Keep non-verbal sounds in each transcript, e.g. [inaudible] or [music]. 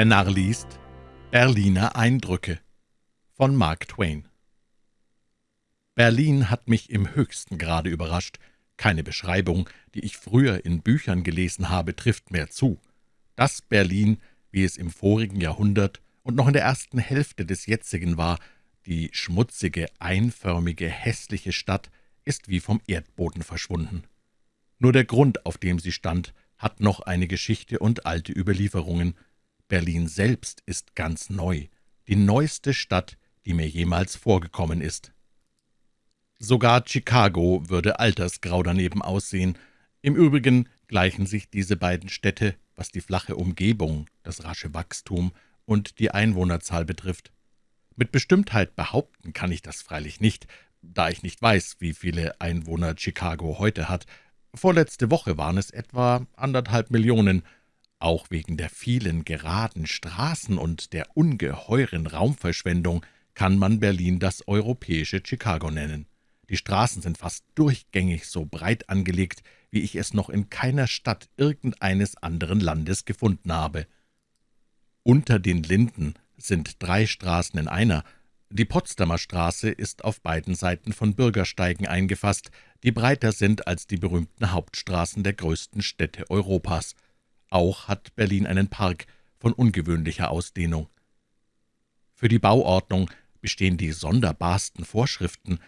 Der Narr liest Berliner Eindrücke von Mark Twain Berlin hat mich im höchsten Grade überrascht. Keine Beschreibung, die ich früher in Büchern gelesen habe, trifft mehr zu. Das Berlin, wie es im vorigen Jahrhundert und noch in der ersten Hälfte des jetzigen war, die schmutzige, einförmige, hässliche Stadt, ist wie vom Erdboden verschwunden. Nur der Grund, auf dem sie stand, hat noch eine Geschichte und alte Überlieferungen. Berlin selbst ist ganz neu, die neueste Stadt, die mir jemals vorgekommen ist. Sogar Chicago würde altersgrau daneben aussehen. Im Übrigen gleichen sich diese beiden Städte, was die flache Umgebung, das rasche Wachstum und die Einwohnerzahl betrifft. Mit Bestimmtheit behaupten kann ich das freilich nicht, da ich nicht weiß, wie viele Einwohner Chicago heute hat, Vorletzte Woche waren es etwa anderthalb Millionen. Auch wegen der vielen geraden Straßen und der ungeheuren Raumverschwendung kann man Berlin das europäische Chicago nennen. Die Straßen sind fast durchgängig so breit angelegt, wie ich es noch in keiner Stadt irgendeines anderen Landes gefunden habe. Unter den Linden sind drei Straßen in einer, die Potsdamer Straße ist auf beiden Seiten von Bürgersteigen eingefasst, die breiter sind als die berühmten Hauptstraßen der größten Städte Europas. Auch hat Berlin einen Park von ungewöhnlicher Ausdehnung. Für die Bauordnung bestehen die sonderbarsten Vorschriften.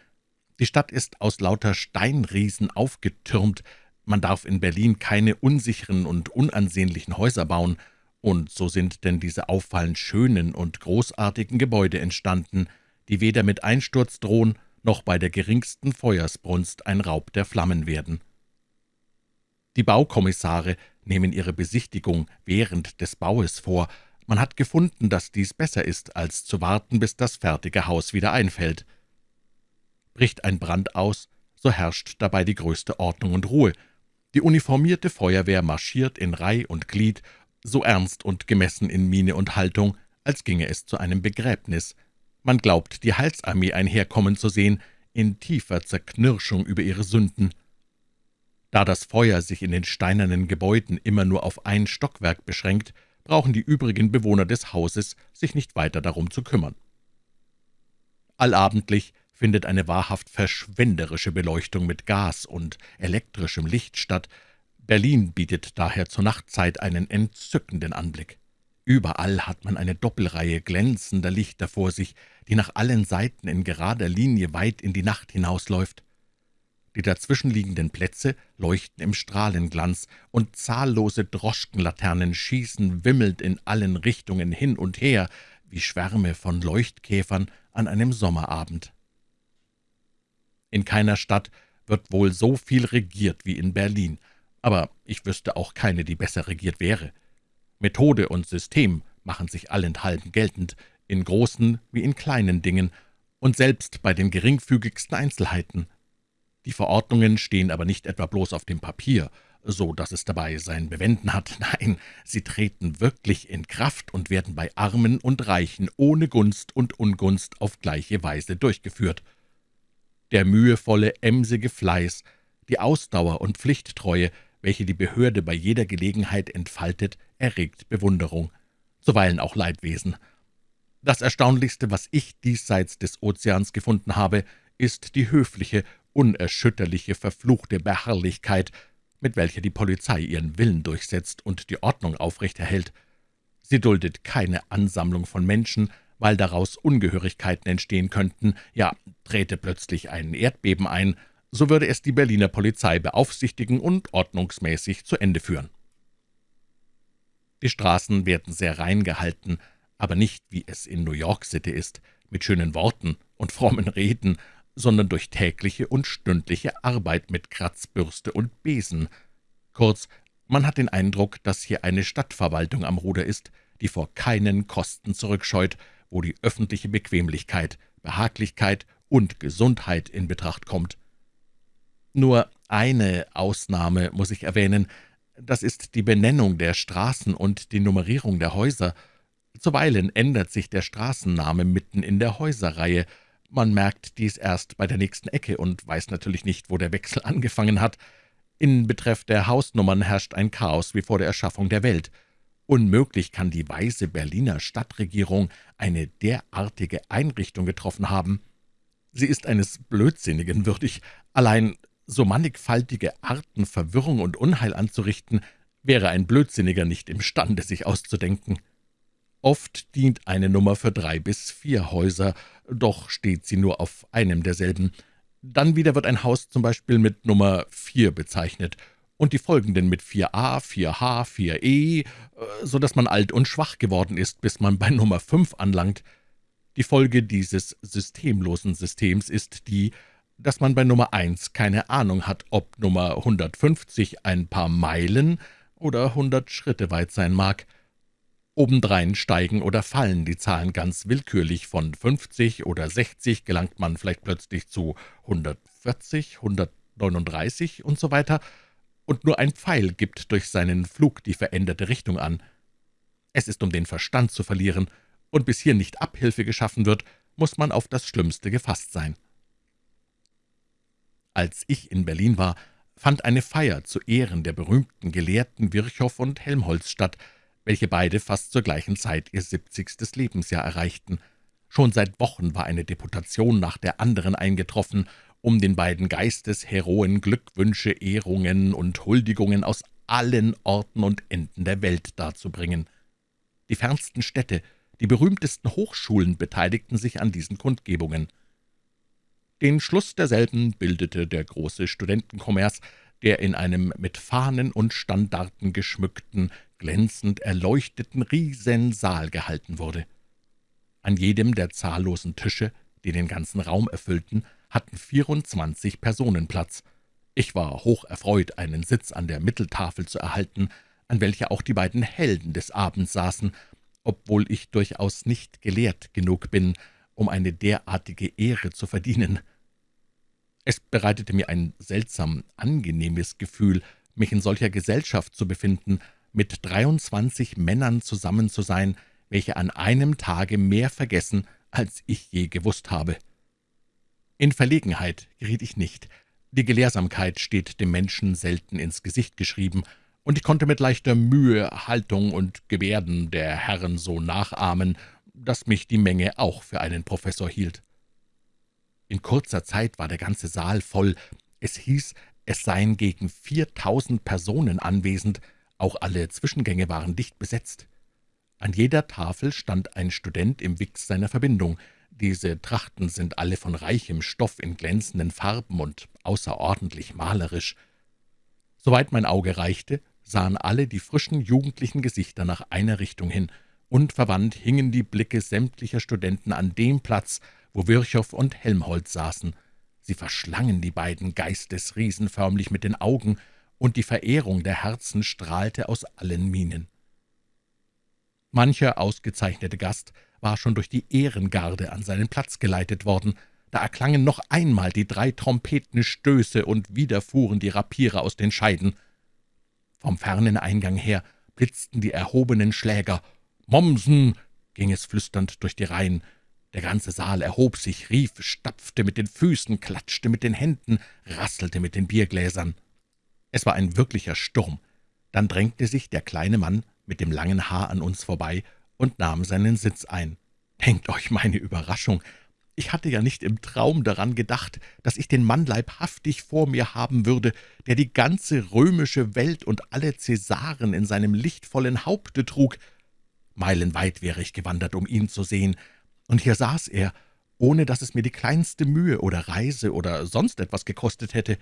Die Stadt ist aus lauter Steinriesen aufgetürmt, man darf in Berlin keine unsicheren und unansehnlichen Häuser bauen, und so sind denn diese auffallend schönen und großartigen Gebäude entstanden, die weder mit Einsturz drohen, noch bei der geringsten Feuersbrunst ein Raub der Flammen werden. Die Baukommissare nehmen ihre Besichtigung während des Baues vor. Man hat gefunden, dass dies besser ist, als zu warten, bis das fertige Haus wieder einfällt. Bricht ein Brand aus, so herrscht dabei die größte Ordnung und Ruhe. Die uniformierte Feuerwehr marschiert in Reih und Glied so ernst und gemessen in Miene und Haltung, als ginge es zu einem Begräbnis. Man glaubt, die Heilsarmee einherkommen zu sehen, in tiefer Zerknirschung über ihre Sünden. Da das Feuer sich in den steinernen Gebäuden immer nur auf ein Stockwerk beschränkt, brauchen die übrigen Bewohner des Hauses sich nicht weiter darum zu kümmern. Allabendlich findet eine wahrhaft verschwenderische Beleuchtung mit Gas und elektrischem Licht statt, Berlin bietet daher zur Nachtzeit einen entzückenden Anblick. Überall hat man eine Doppelreihe glänzender Lichter vor sich, die nach allen Seiten in gerader Linie weit in die Nacht hinausläuft. Die dazwischenliegenden Plätze leuchten im Strahlenglanz, und zahllose Droschkenlaternen schießen wimmelnd in allen Richtungen hin und her, wie Schwärme von Leuchtkäfern an einem Sommerabend. In keiner Stadt wird wohl so viel regiert wie in Berlin, aber ich wüsste auch keine, die besser regiert wäre. Methode und System machen sich allenthalben geltend, in großen wie in kleinen Dingen und selbst bei den geringfügigsten Einzelheiten. Die Verordnungen stehen aber nicht etwa bloß auf dem Papier, so dass es dabei sein Bewenden hat. [laughs] Nein, sie treten wirklich in Kraft und werden bei Armen und Reichen ohne Gunst und Ungunst auf gleiche Weise durchgeführt. Der mühevolle, emsige Fleiß, die Ausdauer und Pflichttreue, welche die Behörde bei jeder Gelegenheit entfaltet, erregt Bewunderung, zuweilen auch Leidwesen. Das Erstaunlichste, was ich diesseits des Ozeans gefunden habe, ist die höfliche, unerschütterliche, verfluchte Beharrlichkeit, mit welcher die Polizei ihren Willen durchsetzt und die Ordnung aufrechterhält. Sie duldet keine Ansammlung von Menschen, weil daraus Ungehörigkeiten entstehen könnten, ja, trete plötzlich ein Erdbeben ein, so würde es die Berliner Polizei beaufsichtigen und ordnungsmäßig zu Ende führen. Die Straßen werden sehr rein gehalten, aber nicht, wie es in New York City ist, mit schönen Worten und frommen Reden, sondern durch tägliche und stündliche Arbeit mit Kratzbürste und Besen. Kurz, man hat den Eindruck, dass hier eine Stadtverwaltung am Ruder ist, die vor keinen Kosten zurückscheut, wo die öffentliche Bequemlichkeit, Behaglichkeit und Gesundheit in Betracht kommt. Nur eine Ausnahme muss ich erwähnen, das ist die Benennung der Straßen und die Nummerierung der Häuser. Zuweilen ändert sich der Straßenname mitten in der Häuserreihe. Man merkt dies erst bei der nächsten Ecke und weiß natürlich nicht, wo der Wechsel [laughs] angefangen hat. In Betreff der Hausnummern herrscht ein Chaos wie vor der Erschaffung der Welt. Unmöglich kann die weise Berliner Stadtregierung eine derartige Einrichtung getroffen haben. Sie ist eines Blödsinnigen würdig. Allein so mannigfaltige Arten, Verwirrung und Unheil anzurichten, wäre ein Blödsinniger nicht imstande, sich auszudenken. Oft dient eine Nummer für drei bis vier Häuser, doch steht sie nur auf einem derselben. Dann wieder wird ein Haus zum Beispiel mit Nummer 4 bezeichnet und die folgenden mit 4a, 4h, 4e, so dass man alt und schwach geworden ist, bis man bei Nummer 5 anlangt. Die Folge dieses systemlosen Systems ist die, dass man bei Nummer 1 keine Ahnung hat, ob Nummer 150 ein paar Meilen oder hundert Schritte weit sein mag. Obendrein steigen oder fallen die Zahlen ganz willkürlich. Von 50 oder 60 gelangt man vielleicht plötzlich zu 140, 139 und so weiter, und nur ein Pfeil gibt durch seinen Flug die veränderte Richtung an. Es ist um den Verstand zu verlieren, und bis hier nicht Abhilfe geschaffen wird, muss man auf das Schlimmste gefasst sein. Als ich in Berlin war, fand eine Feier zu Ehren der berühmten Gelehrten Virchow und Helmholtz statt, welche beide fast zur gleichen Zeit ihr siebzigstes Lebensjahr erreichten. Schon seit Wochen war eine Deputation nach der anderen eingetroffen, um den beiden Geistesheroen Glückwünsche, Ehrungen und Huldigungen aus allen Orten und Enden der Welt darzubringen. Die fernsten Städte, die berühmtesten Hochschulen beteiligten sich an diesen Kundgebungen. Den Schluss derselben bildete der große Studentenkommers, der in einem mit Fahnen und Standarten geschmückten, glänzend erleuchteten Riesensaal gehalten wurde. An jedem der zahllosen Tische, die den ganzen Raum erfüllten, hatten 24 Personen Platz. Ich war hoch erfreut, einen Sitz an der Mitteltafel zu erhalten, an welcher auch die beiden Helden des Abends saßen, obwohl ich durchaus nicht gelehrt genug bin, um eine derartige Ehre zu verdienen. Es bereitete mir ein seltsam angenehmes Gefühl, mich in solcher Gesellschaft zu befinden, mit 23 Männern zusammen zu sein, welche an einem Tage mehr vergessen, als ich je gewusst habe. In Verlegenheit geriet ich nicht. Die Gelehrsamkeit steht dem Menschen selten ins Gesicht geschrieben, und ich konnte mit leichter Mühe Haltung und Gebärden der Herren so nachahmen, dass mich die Menge auch für einen Professor hielt. In kurzer Zeit war der ganze Saal voll. Es hieß, es seien gegen viertausend Personen anwesend, auch alle Zwischengänge waren dicht besetzt. An jeder Tafel stand ein Student im Wix seiner Verbindung. Diese Trachten sind alle von reichem Stoff in glänzenden Farben und außerordentlich malerisch. Soweit mein Auge reichte, sahen alle die frischen jugendlichen Gesichter nach einer Richtung hin, und verwandt hingen die Blicke sämtlicher Studenten an dem Platz, wo Virchow und Helmholtz saßen. Sie verschlangen die beiden Geistesriesen förmlich mit den Augen, und die Verehrung der Herzen strahlte aus allen Mienen. Mancher ausgezeichnete Gast war schon durch die Ehrengarde an seinen Platz geleitet worden. Da erklangen noch einmal die drei Trompetenstöße, und wieder fuhren die Rapiere aus den Scheiden. Vom fernen Eingang her blitzten die erhobenen Schläger. »Mommsen!« ging es flüsternd durch die Reihen. Der ganze Saal erhob sich, rief, stapfte mit den Füßen, klatschte mit den Händen, rasselte mit den Biergläsern. Es war ein wirklicher Sturm. Dann drängte sich der kleine Mann mit dem langen Haar an uns vorbei und nahm seinen Sitz ein. Denkt euch meine Überraschung. Ich hatte ja nicht im Traum daran gedacht, dass ich den Mann leibhaftig vor mir haben würde, der die ganze römische Welt und alle Cäsaren in seinem lichtvollen Haupte trug. Meilenweit wäre ich gewandert, um ihn zu sehen, und hier saß er, ohne dass es mir die kleinste Mühe oder Reise oder sonst etwas gekostet hätte.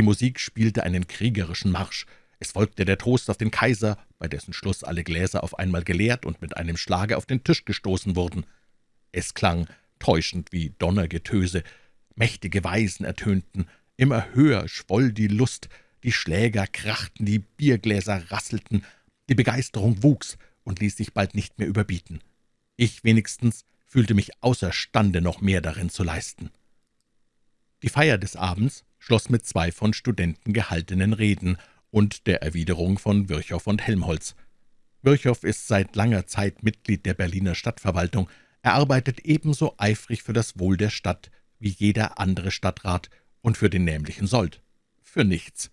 Die Musik spielte einen kriegerischen Marsch. Es folgte der Toast auf den Kaiser, bei dessen Schluss alle Gläser auf einmal geleert und mit einem Schlage auf den Tisch gestoßen wurden. Es klang täuschend wie Donnergetöse. Mächtige Weisen ertönten. Immer höher schwoll die Lust. Die Schläger krachten, die Biergläser rasselten. Die Begeisterung wuchs und ließ sich bald nicht mehr überbieten. Ich wenigstens fühlte mich außerstande, noch mehr darin zu leisten. Die Feier des Abends schloss mit zwei von Studenten gehaltenen Reden und der Erwiderung von Virchow und Helmholtz. Virchow ist seit langer Zeit Mitglied der Berliner Stadtverwaltung. Er arbeitet ebenso eifrig für das Wohl der Stadt wie jeder andere Stadtrat und für den nämlichen Sold. Für nichts.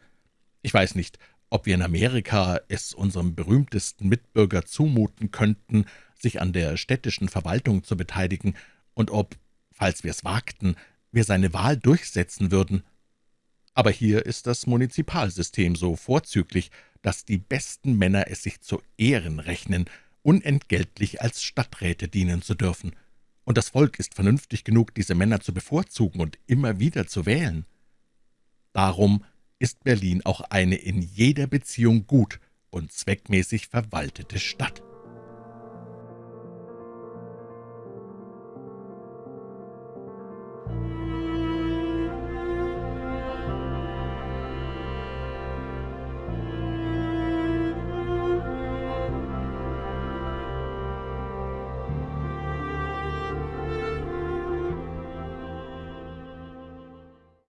Ich weiß nicht, ob wir in Amerika es unserem berühmtesten Mitbürger zumuten könnten, sich an der städtischen Verwaltung zu beteiligen, und ob, falls wir es wagten, wir seine Wahl durchsetzen würden. Aber hier ist das Munizipalsystem so vorzüglich, dass die besten Männer es sich zu Ehren rechnen, unentgeltlich als Stadträte dienen zu dürfen, und das Volk ist vernünftig genug, diese Männer zu bevorzugen und immer wieder zu wählen. Darum ist Berlin auch eine in jeder Beziehung gut und zweckmäßig verwaltete Stadt.